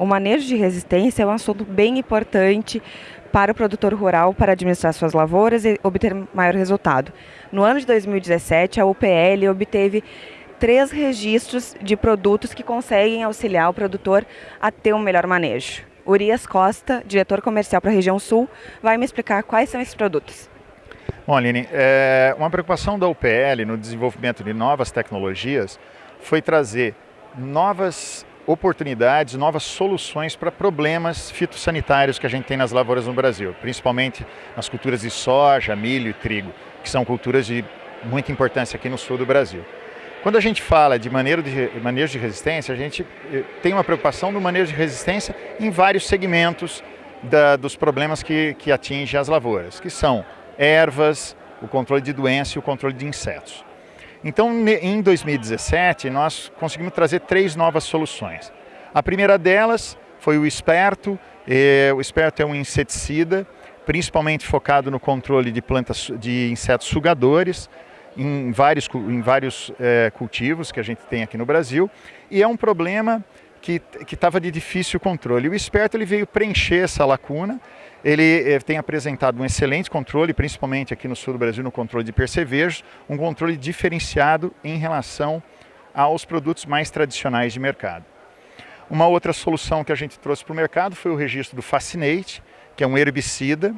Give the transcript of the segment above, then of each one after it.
O manejo de resistência é um assunto bem importante para o produtor rural para administrar suas lavouras e obter maior resultado. No ano de 2017, a UPL obteve três registros de produtos que conseguem auxiliar o produtor a ter um melhor manejo. Urias Costa, diretor comercial para a região sul, vai me explicar quais são esses produtos. Bom, Aline, é, uma preocupação da UPL no desenvolvimento de novas tecnologias foi trazer novas oportunidades, novas soluções para problemas fitossanitários que a gente tem nas lavouras no Brasil, principalmente nas culturas de soja, milho e trigo, que são culturas de muita importância aqui no sul do Brasil. Quando a gente fala de manejo de, manejo de resistência, a gente eh, tem uma preocupação no manejo de resistência em vários segmentos da, dos problemas que, que atingem as lavouras, que são ervas, o controle de doença e o controle de insetos. Então, em 2017, nós conseguimos trazer três novas soluções. A primeira delas foi o Esperto. o Esperto é um inseticida, principalmente focado no controle de plantas de insetos sugadores, em vários, em vários é, cultivos que a gente tem aqui no Brasil. E é um problema que estava de difícil controle. O Esperto ele veio preencher essa lacuna, ele eh, tem apresentado um excelente controle, principalmente aqui no sul do Brasil, no controle de percevejos, um controle diferenciado em relação aos produtos mais tradicionais de mercado. Uma outra solução que a gente trouxe para o mercado foi o registro do Fascinate, que é um herbicida.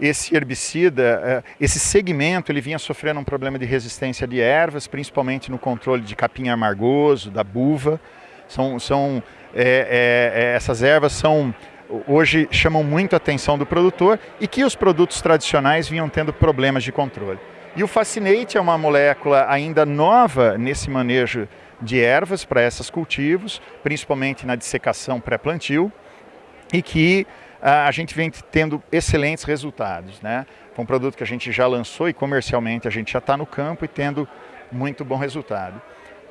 Esse herbicida, eh, esse segmento, ele vinha sofrendo um problema de resistência de ervas, principalmente no controle de capim amargoso, da buva, são, são é, é, essas ervas são hoje chamam muito a atenção do produtor e que os produtos tradicionais vinham tendo problemas de controle. E o Fascinate é uma molécula ainda nova nesse manejo de ervas para esses cultivos, principalmente na dissecação pré-plantio, e que a gente vem tendo excelentes resultados. Né? Foi um produto que a gente já lançou e comercialmente a gente já está no campo e tendo muito bom resultado.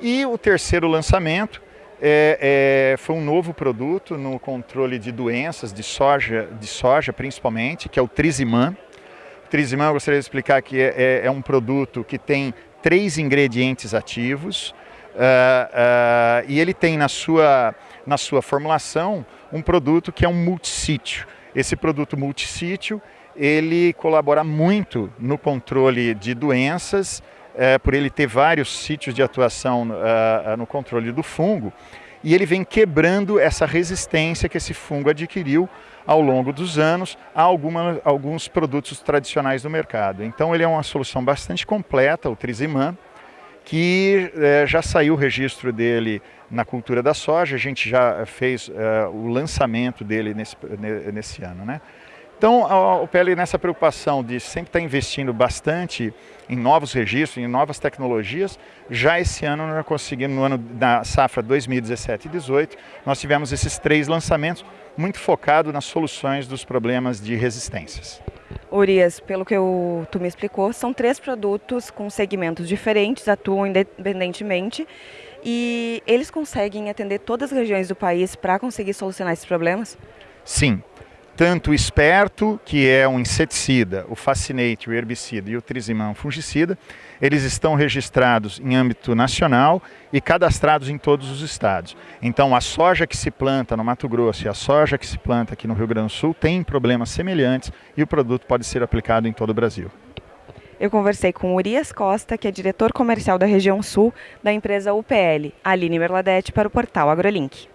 E o terceiro lançamento é, é, foi um novo produto no controle de doenças de soja, de soja principalmente, que é o Triziman. O Triziman, eu gostaria de explicar que é, é, é um produto que tem três ingredientes ativos uh, uh, e ele tem na sua, na sua formulação um produto que é um multissítio. Esse produto multissítio, ele colabora muito no controle de doenças é, por ele ter vários sítios de atuação uh, no controle do fungo, e ele vem quebrando essa resistência que esse fungo adquiriu ao longo dos anos a alguma, alguns produtos tradicionais do mercado. Então ele é uma solução bastante completa, o Triziman, que é, já saiu o registro dele na cultura da soja, a gente já fez é, o lançamento dele nesse, nesse ano. Né? Então, o PL nessa preocupação de sempre estar investindo bastante em novos registros, em novas tecnologias, já esse ano nós conseguimos, no ano da safra 2017 e 2018, nós tivemos esses três lançamentos muito focados nas soluções dos problemas de resistências. Urias, pelo que eu, tu me explicou, são três produtos com segmentos diferentes, atuam independentemente e eles conseguem atender todas as regiões do país para conseguir solucionar esses problemas? Sim, tanto o esperto, que é um inseticida, o fascinate, o herbicida e o trisimão fungicida, eles estão registrados em âmbito nacional e cadastrados em todos os estados. Então a soja que se planta no Mato Grosso e a soja que se planta aqui no Rio Grande do Sul tem problemas semelhantes e o produto pode ser aplicado em todo o Brasil. Eu conversei com Urias Costa, que é diretor comercial da região sul da empresa UPL, Aline Merladete, para o portal AgroLink.